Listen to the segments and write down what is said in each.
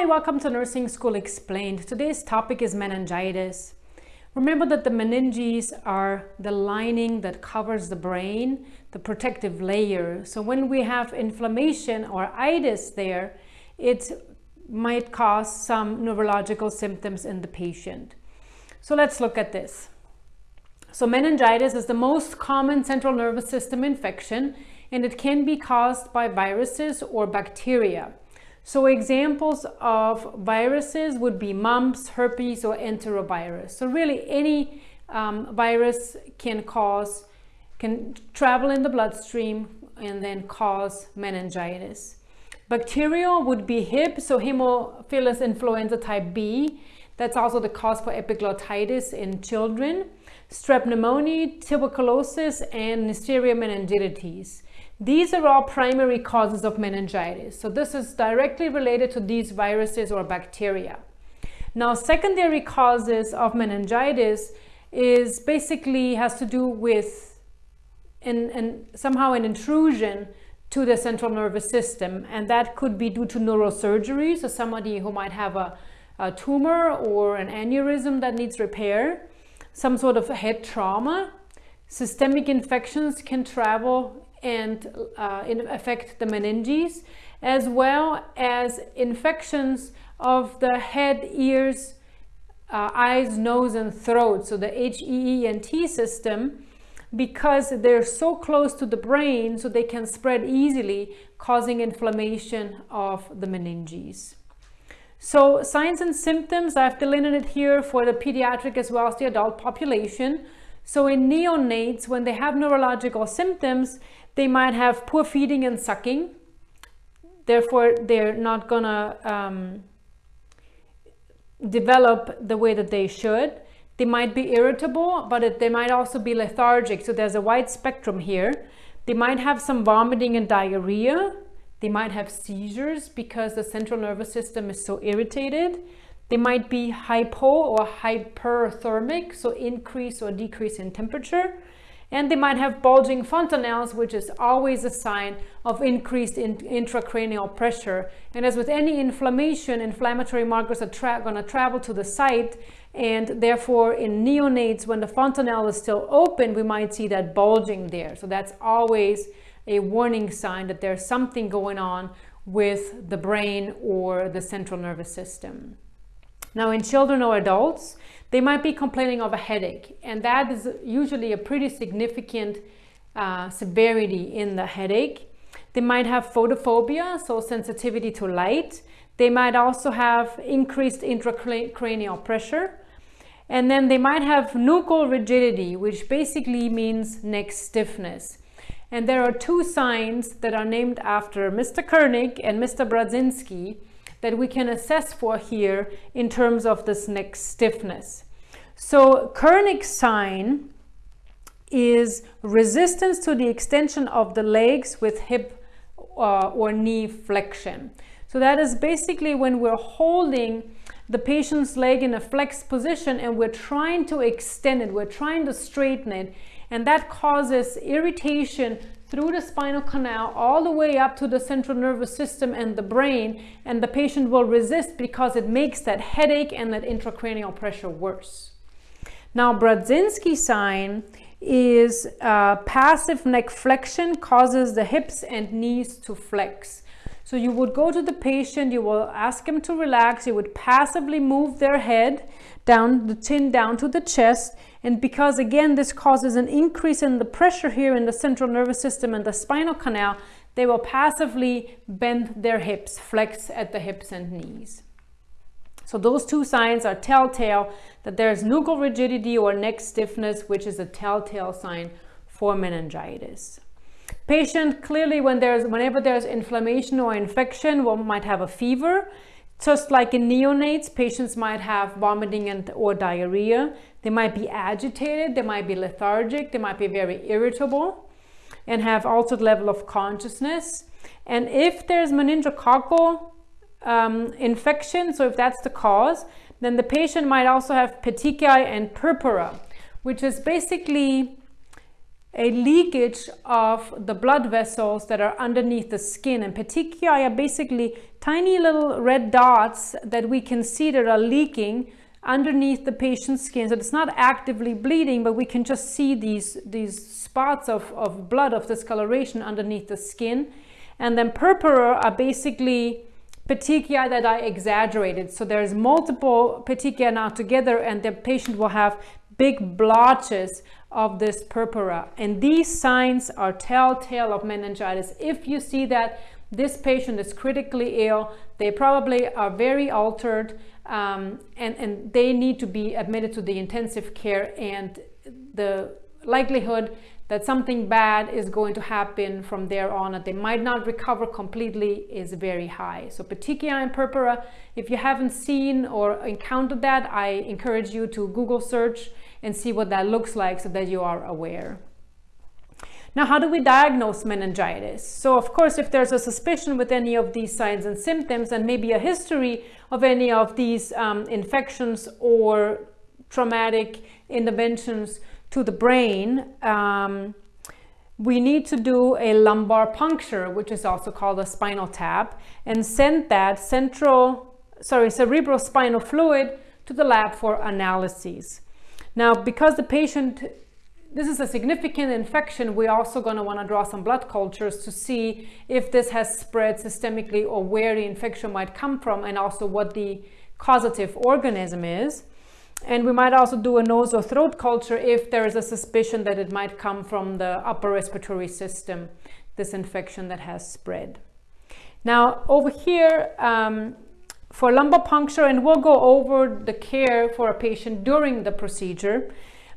Hi, welcome to Nursing School Explained. Today's topic is meningitis. Remember that the meninges are the lining that covers the brain, the protective layer. So when we have inflammation or itis there, it might cause some neurological symptoms in the patient. So let's look at this. So meningitis is the most common central nervous system infection and it can be caused by viruses or bacteria. So examples of viruses would be mumps, herpes, or enterovirus. So really any um, virus can cause, can travel in the bloodstream and then cause meningitis. Bacterial would be Hib, so Haemophilus influenza type B. That's also the cause for epiglottitis in children. Strep pneumonia, tuberculosis, and Neisseria meningitis. These are all primary causes of meningitis. So this is directly related to these viruses or bacteria. Now, secondary causes of meningitis is basically has to do with an, an, somehow an intrusion to the central nervous system. And that could be due to neurosurgery. So somebody who might have a, a tumor or an aneurysm that needs repair, some sort of head trauma. Systemic infections can travel and uh, affect the meninges, as well as infections of the head, ears, uh, eyes, nose, and throat. So the HEENT system, because they're so close to the brain, so they can spread easily, causing inflammation of the meninges. So signs and symptoms, I've delineated here for the pediatric as well as the adult population. So in neonates, when they have neurological symptoms, they might have poor feeding and sucking. Therefore, they're not gonna um, develop the way that they should. They might be irritable, but it, they might also be lethargic. So there's a wide spectrum here. They might have some vomiting and diarrhea. They might have seizures because the central nervous system is so irritated. They might be hypo or hyperthermic, so increase or decrease in temperature and they might have bulging fontanelles, which is always a sign of increased in intracranial pressure. And as with any inflammation, inflammatory markers are going to travel to the site, and therefore in neonates, when the fontanelle is still open, we might see that bulging there. So that's always a warning sign that there's something going on with the brain or the central nervous system. Now in children or adults, they might be complaining of a headache and that is usually a pretty significant uh, severity in the headache. They might have photophobia, so sensitivity to light. They might also have increased intracranial pressure. And then they might have nuchal rigidity, which basically means neck stiffness. And there are two signs that are named after Mr. Kernig and Mr. Brudzinski that we can assess for here in terms of this neck stiffness. So Kernig's sign is resistance to the extension of the legs with hip uh, or knee flexion. So that is basically when we're holding the patient's leg in a flexed position and we're trying to extend it, we're trying to straighten it, and that causes irritation through the spinal canal all the way up to the central nervous system and the brain and the patient will resist because it makes that headache and that intracranial pressure worse. Now Brudzinski sign is uh, passive neck flexion causes the hips and knees to flex. So you would go to the patient, you will ask him to relax, you would passively move their head down the chin down to the chest and because again this causes an increase in the pressure here in the central nervous system and the spinal canal they will passively bend their hips flex at the hips and knees so those two signs are telltale that there's nuchal rigidity or neck stiffness which is a telltale sign for meningitis Patient clearly when there's whenever there's inflammation or infection, one might have a fever. Just like in neonates, patients might have vomiting and or diarrhea. They might be agitated, they might be lethargic, they might be very irritable and have altered level of consciousness. And if there's meningococcal um, infection, so if that's the cause, then the patient might also have petechiae and purpura, which is basically a leakage of the blood vessels that are underneath the skin. And petechiae are basically tiny little red dots that we can see that are leaking underneath the patient's skin. So it's not actively bleeding but we can just see these these spots of, of blood of discoloration underneath the skin. And then purpura are basically petechiae that are exaggerated. So there's multiple petechiae now together and the patient will have big blotches of this purpura. And these signs are telltale of meningitis. If you see that this patient is critically ill, they probably are very altered um, and, and they need to be admitted to the intensive care and the likelihood that something bad is going to happen from there on that they might not recover completely is very high. So petechiae and purpura, if you haven't seen or encountered that, I encourage you to Google search and see what that looks like so that you are aware. Now, how do we diagnose meningitis? So, of course, if there's a suspicion with any of these signs and symptoms and maybe a history of any of these um, infections or traumatic interventions to the brain, um, we need to do a lumbar puncture, which is also called a spinal tap, and send that central, sorry, cerebrospinal fluid to the lab for analyses. Now, because the patient, this is a significant infection, we're also going to want to draw some blood cultures to see if this has spread systemically or where the infection might come from and also what the causative organism is. And we might also do a nose or throat culture if there is a suspicion that it might come from the upper respiratory system, this infection that has spread. Now, over here, um, for lumbar puncture and we'll go over the care for a patient during the procedure.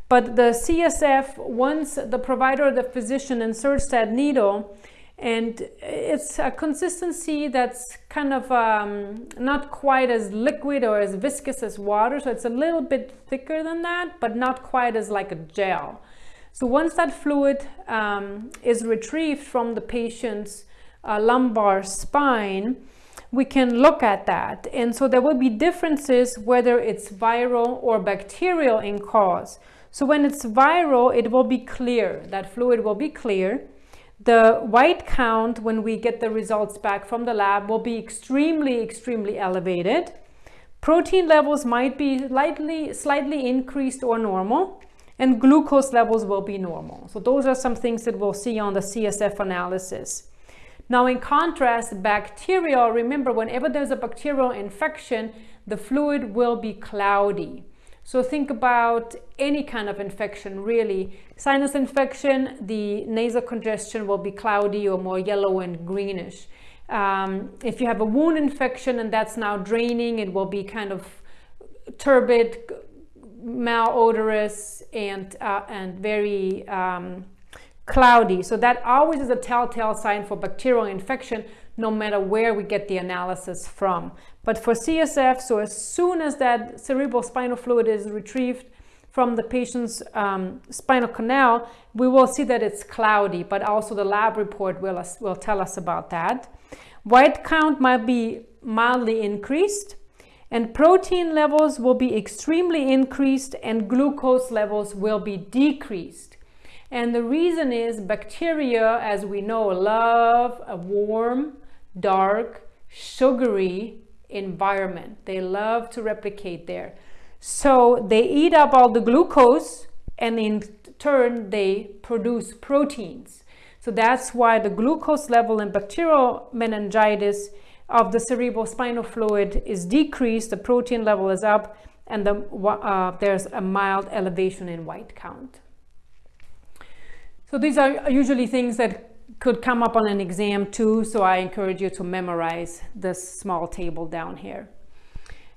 But the CSF, once the provider or the physician inserts that needle, and it's a consistency that's kind of um, not quite as liquid or as viscous as water. So it's a little bit thicker than that, but not quite as like a gel. So once that fluid um, is retrieved from the patient's uh, lumbar spine, we can look at that. And so there will be differences whether it's viral or bacterial in cause. So when it's viral, it will be clear, that fluid will be clear. The white count, when we get the results back from the lab, will be extremely, extremely elevated. Protein levels might be slightly, slightly increased or normal, and glucose levels will be normal. So those are some things that we'll see on the CSF analysis. Now, in contrast, bacterial, remember, whenever there's a bacterial infection, the fluid will be cloudy. So think about any kind of infection, really. Sinus infection, the nasal congestion will be cloudy or more yellow and greenish. Um, if you have a wound infection and that's now draining, it will be kind of turbid, malodorous, and, uh, and very um, cloudy. So that always is a telltale sign for bacterial infection, no matter where we get the analysis from. But for CSF, so as soon as that cerebral spinal fluid is retrieved from the patient's um, spinal canal, we will see that it's cloudy, but also the lab report will, will tell us about that. White count might be mildly increased and protein levels will be extremely increased and glucose levels will be decreased. And the reason is bacteria, as we know, love a warm, dark, sugary environment. They love to replicate there. So they eat up all the glucose and in turn they produce proteins. So that's why the glucose level in bacterial meningitis of the cerebral spinal fluid is decreased, the protein level is up, and the, uh, there's a mild elevation in white count. So these are usually things that could come up on an exam too, so I encourage you to memorize this small table down here.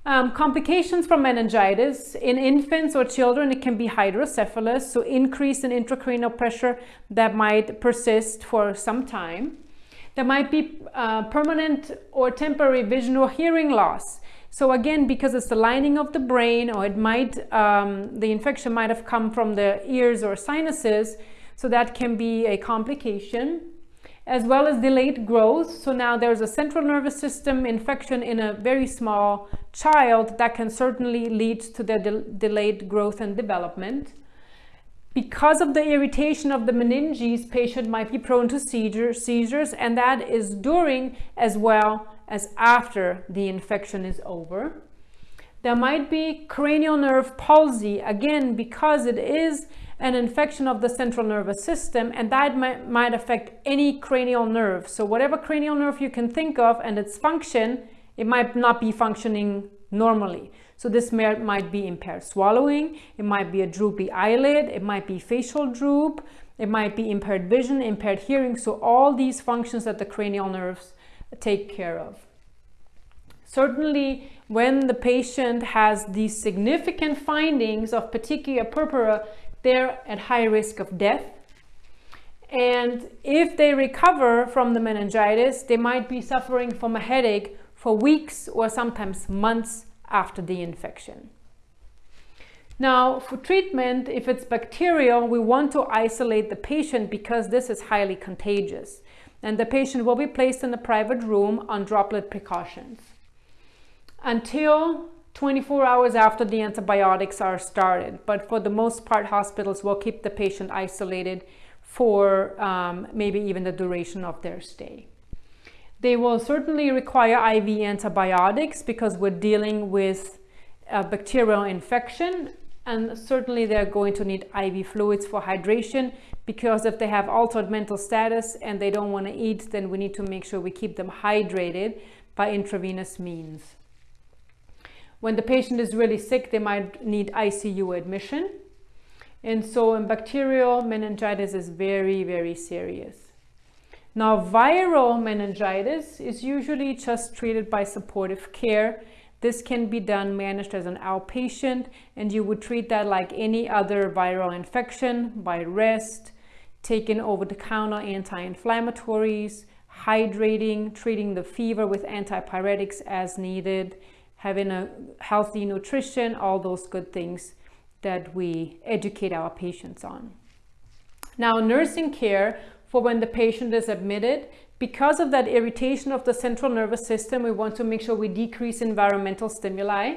Um, complications from meningitis. In infants or children, it can be hydrocephalus, so increase in intracranial pressure that might persist for some time. There might be uh, permanent or temporary vision or hearing loss. So again, because it's the lining of the brain or it might, um, the infection might have come from the ears or sinuses, so that can be a complication as well as delayed growth. So now there's a central nervous system infection in a very small child that can certainly lead to the de delayed growth and development. Because of the irritation of the meninges, patient might be prone to seizure, seizures, and that is during as well as after the infection is over. There might be cranial nerve palsy, again, because it is an infection of the central nervous system, and that might, might affect any cranial nerve. So whatever cranial nerve you can think of and its function, it might not be functioning normally. So this might be impaired swallowing, it might be a droopy eyelid, it might be facial droop, it might be impaired vision, impaired hearing. So all these functions that the cranial nerves take care of. Certainly when the patient has these significant findings of petechiae purpura, they're at high risk of death. And if they recover from the meningitis, they might be suffering from a headache for weeks or sometimes months after the infection. Now, for treatment, if it's bacterial, we want to isolate the patient because this is highly contagious. And the patient will be placed in a private room on droplet precautions until 24 hours after the antibiotics are started. But for the most part, hospitals will keep the patient isolated for um, maybe even the duration of their stay. They will certainly require IV antibiotics because we're dealing with a bacterial infection and certainly they're going to need IV fluids for hydration because if they have altered mental status and they don't want to eat, then we need to make sure we keep them hydrated by intravenous means. When the patient is really sick, they might need ICU admission. And so in bacterial meningitis is very, very serious. Now, viral meningitis is usually just treated by supportive care. This can be done managed as an outpatient and you would treat that like any other viral infection by rest, taking over-the-counter anti-inflammatories, hydrating, treating the fever with antipyretics as needed, having a healthy nutrition, all those good things that we educate our patients on. Now, nursing care for when the patient is admitted. Because of that irritation of the central nervous system, we want to make sure we decrease environmental stimuli,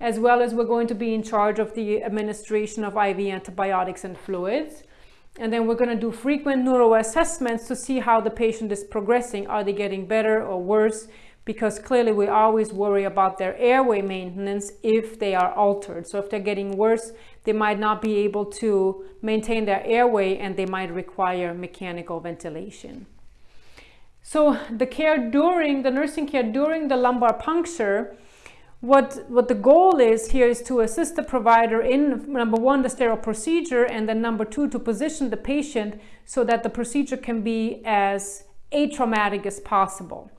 as well as we're going to be in charge of the administration of IV antibiotics and fluids. And then we're going to do frequent neuro assessments to see how the patient is progressing. Are they getting better or worse? Because clearly we always worry about their airway maintenance if they are altered. So if they're getting worse, they might not be able to maintain their airway and they might require mechanical ventilation. So the care during, the nursing care during the lumbar puncture, what, what the goal is here is to assist the provider in number one, the sterile procedure, and then number two, to position the patient so that the procedure can be as atraumatic as possible.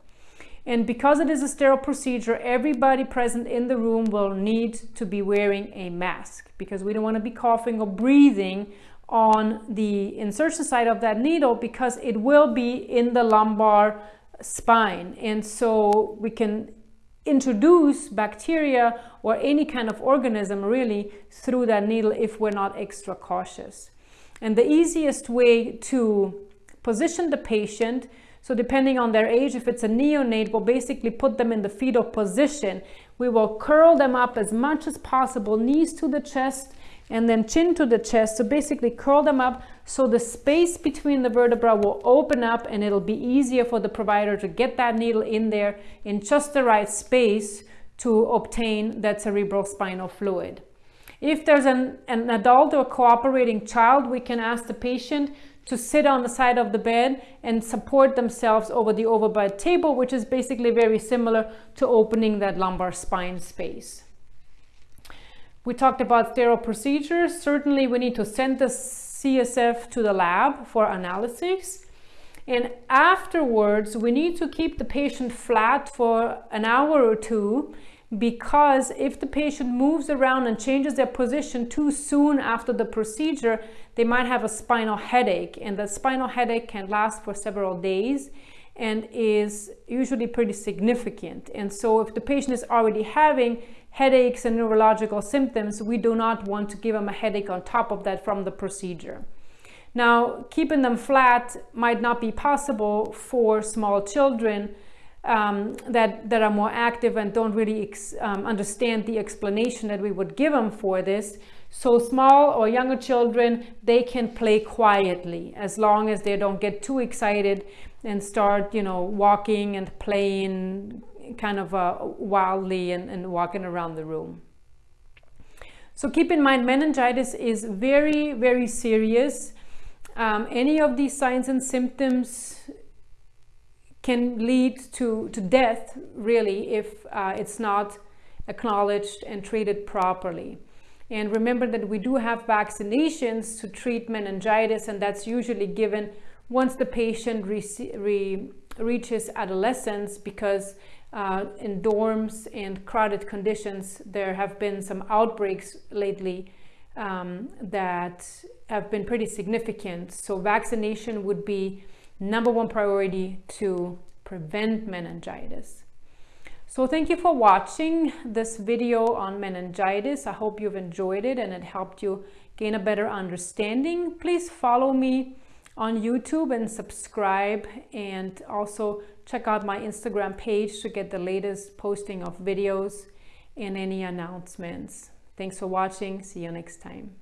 And because it is a sterile procedure, everybody present in the room will need to be wearing a mask because we don't want to be coughing or breathing on the insertion side of that needle because it will be in the lumbar spine. And so we can introduce bacteria or any kind of organism really through that needle if we're not extra cautious. And the easiest way to position the patient so depending on their age, if it's a neonate, we'll basically put them in the fetal position. We will curl them up as much as possible, knees to the chest and then chin to the chest. So basically curl them up so the space between the vertebra will open up and it'll be easier for the provider to get that needle in there in just the right space to obtain that cerebral spinal fluid. If there's an, an adult or cooperating child, we can ask the patient to sit on the side of the bed and support themselves over the overbed table, which is basically very similar to opening that lumbar spine space. We talked about sterile procedures. Certainly we need to send the CSF to the lab for analysis. And afterwards, we need to keep the patient flat for an hour or two because if the patient moves around and changes their position too soon after the procedure, they might have a spinal headache and the spinal headache can last for several days and is usually pretty significant. And so if the patient is already having headaches and neurological symptoms, we do not want to give them a headache on top of that from the procedure. Now, keeping them flat might not be possible for small children um, that, that are more active and don't really um, understand the explanation that we would give them for this. So small or younger children, they can play quietly as long as they don't get too excited and start, you know, walking and playing kind of uh, wildly and, and walking around the room. So keep in mind, meningitis is very, very serious. Um, any of these signs and symptoms can lead to, to death, really, if uh, it's not acknowledged and treated properly. And remember that we do have vaccinations to treat meningitis, and that's usually given once the patient re re reaches adolescence because uh, in dorms and crowded conditions, there have been some outbreaks lately um, that have been pretty significant. So vaccination would be number one priority to prevent meningitis. So thank you for watching this video on meningitis. I hope you've enjoyed it and it helped you gain a better understanding. Please follow me on YouTube and subscribe and also check out my Instagram page to get the latest posting of videos and any announcements. Thanks for watching. See you next time.